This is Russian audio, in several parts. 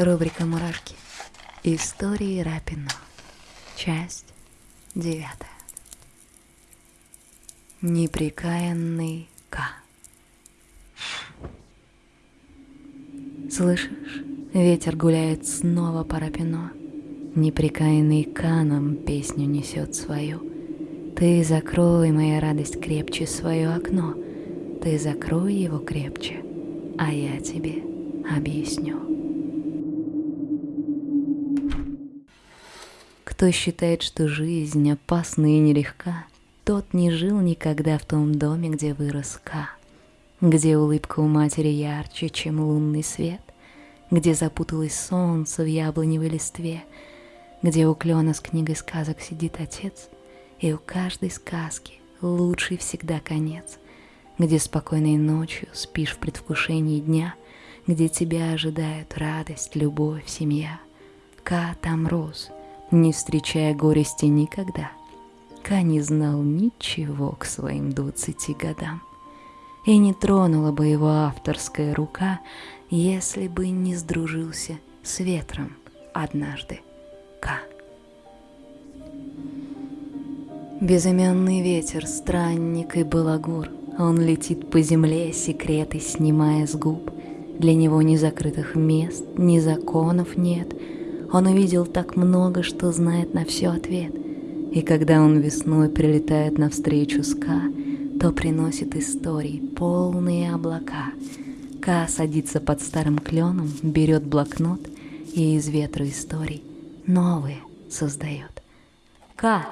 Рубрика «Мурашки». Истории Рапино. Часть девятая. Неприкаянный К. Слышишь, ветер гуляет снова по Рапино. Неприкаянный К нам песню несет свою. Ты закрой, моя радость, крепче свое окно. Ты закрой его крепче, а я тебе объясню. Кто считает, что жизнь опасна и нелегка, тот не жил никогда в том доме, где вырос Ка, где улыбка у матери ярче, чем лунный свет, где запуталось солнце в яблоневой листве, где у клена с книгой сказок сидит отец, и у каждой сказки лучший всегда конец, где спокойной ночью спишь в предвкушении дня, где тебя ожидают радость, любовь, семья. Ка там рос — не встречая горести никогда. Ка не знал ничего к своим двадцати годам. И не тронула бы его авторская рука, если бы не сдружился с ветром однажды. Ка. Безымянный ветер, странник и балагур, Он летит по земле, секреты снимая с губ. Для него ни закрытых мест, ни законов нет — он увидел так много, что знает на все ответ. И когда он весной прилетает навстречу с Ка, то приносит истории, полные облака. Ка садится под старым кленом, берет блокнот и из ветра историй новые создает. Ка,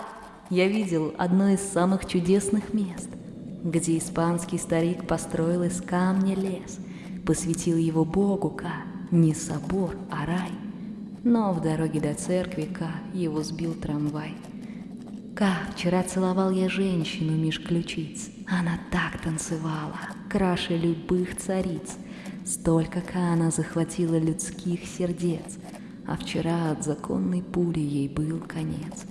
я видел одно из самых чудесных мест, где испанский старик построил из камня лес, посвятил его Богу Ка, не собор, а рай — но в дороге до церкви Ка его сбил трамвай. Ка, вчера целовал я женщину меж ключиц. Она так танцевала, краше любых цариц. Столько Ка она захватила людских сердец, а вчера от законной пули ей был конец.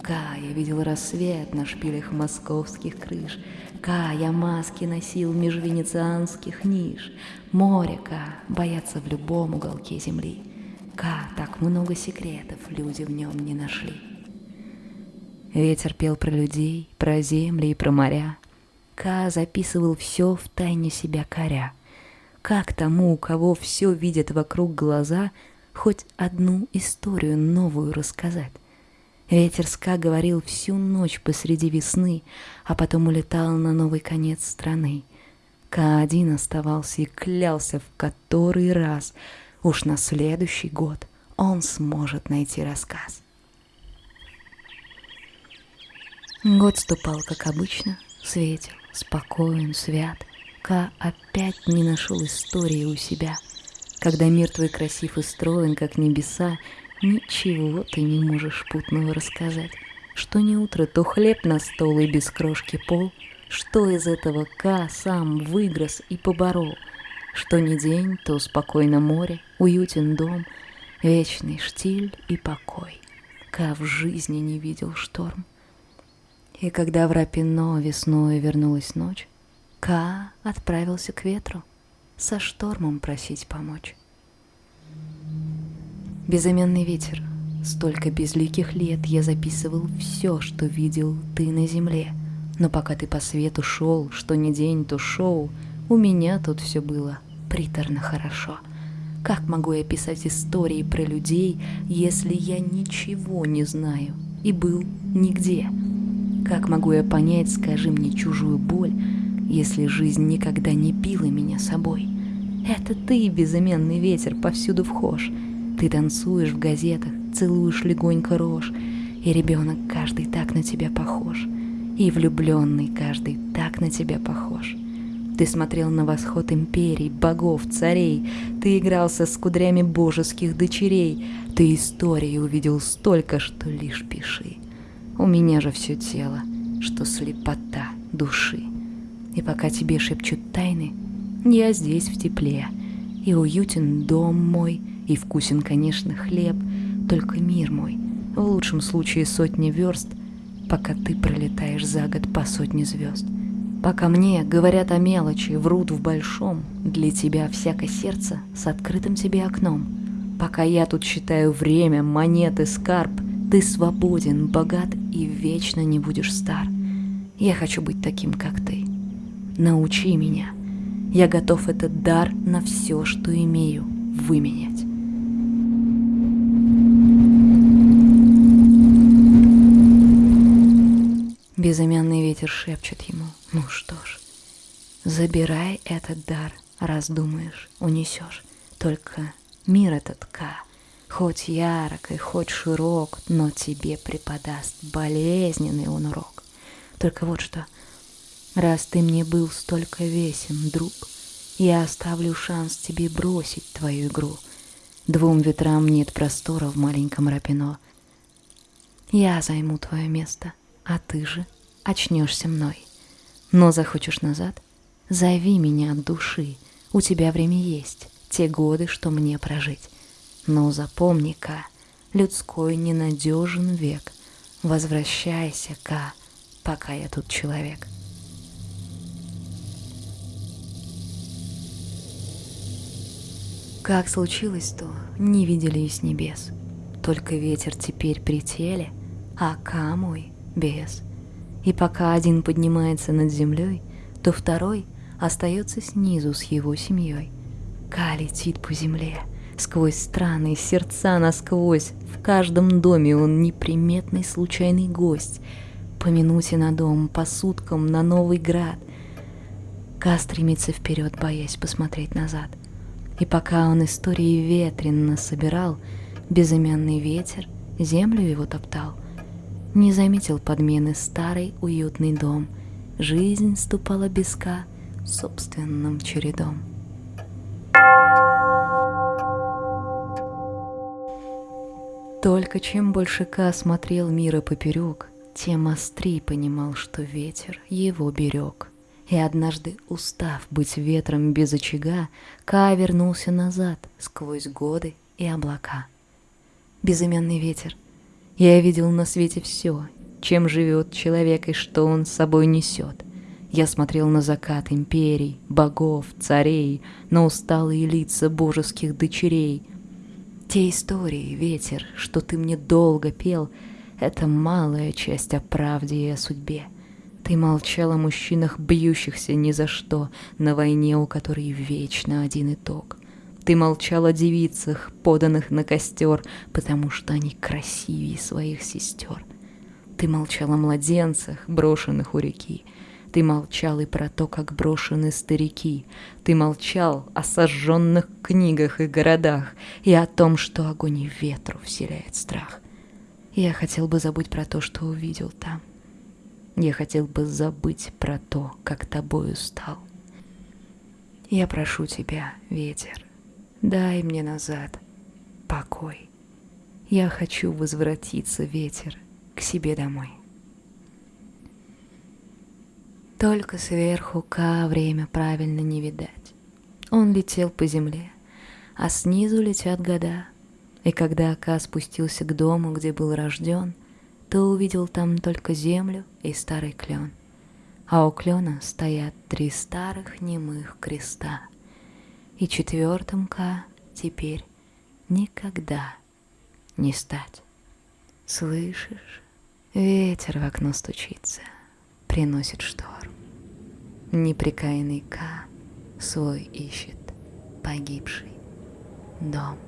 Ка, я видел рассвет на шпилях московских крыш. Ка, я маски носил меж венецианских ниш. Море, Ка, боятся в любом уголке земли. Ка, так много секретов люди в нем не нашли. Ветер пел про людей, про земли и про моря. Ка записывал все в тайне себя коря. Как тому, у кого все видят вокруг глаза, хоть одну историю новую рассказать? Ветер Ска говорил всю ночь посреди весны, а потом улетал на новый конец страны. Ка один оставался и клялся в который раз — Уж на следующий год он сможет найти рассказ. Год ступал, как обычно, светил, спокоен, свят. Ка опять не нашел истории у себя. Когда мир твой красив и строен, как небеса, ничего ты не можешь путного рассказать. Что не утро, то хлеб на стол и без крошки пол. Что из этого Ка сам выгрыз и поборол — что ни день, то спокойно море, уютен дом, Вечный штиль и покой, Ка в жизни не видел шторм. И когда в Рапино весной вернулась ночь, Ка отправился к ветру со штормом просить помочь. Безыменный ветер, столько безликих лет я записывал все, что видел ты на земле. Но пока ты по свету шел, что ни день, то шоу, у меня тут все было приторно хорошо. Как могу я писать истории про людей, если я ничего не знаю и был нигде? Как могу я понять, скажи мне, чужую боль, если жизнь никогда не пила меня собой? Это ты, безыменный ветер, повсюду вхож. Ты танцуешь в газетах, целуешь легонько рожь, и ребенок каждый так на тебя похож, и влюбленный каждый так на тебя похож. Ты смотрел на восход империй, богов, царей. Ты игрался с кудрями божеских дочерей. Ты истории увидел столько, что лишь пиши. У меня же все тело, что слепота души. И пока тебе шепчут тайны, я здесь в тепле. И уютен дом мой, и вкусен, конечно, хлеб. Только мир мой, в лучшем случае сотни верст, пока ты пролетаешь за год по сотне звезд. Пока мне говорят о мелочи, врут в большом, Для тебя всякое сердце с открытым тебе окном. Пока я тут считаю время, монеты, скарб, ты свободен, богат и вечно не будешь стар. Я хочу быть таким, как ты. Научи меня. Я готов этот дар на все, что имею, выменять. Безымянный ветер шепчет ему, ну что ж, забирай этот дар, раз думаешь, унесешь. Только мир этот Ка, хоть ярок и хоть широк, но тебе преподаст болезненный он урок. Только вот что, раз ты мне был столько весен, друг, я оставлю шанс тебе бросить твою игру. Двум ветрам нет простора в маленьком рапино. Я займу твое место — а ты же очнешься мной. Но захочешь назад? Зови меня от души, у тебя время есть, те годы, что мне прожить. Но запомни-ка, людской ненадежен век, возвращайся-ка, пока я тут человек. Как случилось то, не видели и с небес. Только ветер теперь при теле, а Ка мой без. И пока один поднимается над землей, то второй остается снизу с его семьей. Ка летит по земле, сквозь страны, сердца насквозь. В каждом доме он неприметный случайный гость. По минуте на дом, по суткам на новый град. Ка стремится вперед, боясь посмотреть назад. И пока он истории ветренно собирал, безымянный ветер землю его топтал — не заметил подмены старый уютный дом. Жизнь ступала беска собственным чередом. Только чем больше Ка смотрел мира поперек, тем острей понимал, что ветер его берег. И однажды, устав быть ветром без очага, Ка вернулся назад сквозь годы и облака. Безымянный ветер — я видел на свете все, чем живет человек и что он с собой несет. Я смотрел на закат империй, богов, царей, на усталые лица божеских дочерей. Те истории, ветер, что ты мне долго пел, это малая часть о правде и о судьбе. Ты молчал о мужчинах, бьющихся ни за что, на войне, у которой вечно один итог. Ты молчал о девицах, поданных на костер, потому что они красивее своих сестер. Ты молчал о младенцах, брошенных у реки. Ты молчал и про то, как брошены старики. Ты молчал о сожженных книгах и городах, и о том, что огонь ветру вселяет страх. Я хотел бы забыть про то, что увидел там. Я хотел бы забыть про то, как тобою стал. Я прошу тебя, ветер, Дай мне назад покой. Я хочу возвратиться, ветер, к себе домой. Только сверху Ка время правильно не видать. Он летел по земле, а снизу летят года. И когда Ка спустился к дому, где был рожден, то увидел там только землю и старый клен. А у клена стоят три старых немых креста — и четвертым К теперь никогда не стать. Слышишь, ветер в окно стучится, приносит шторм. Неприкаянный К свой ищет погибший дом.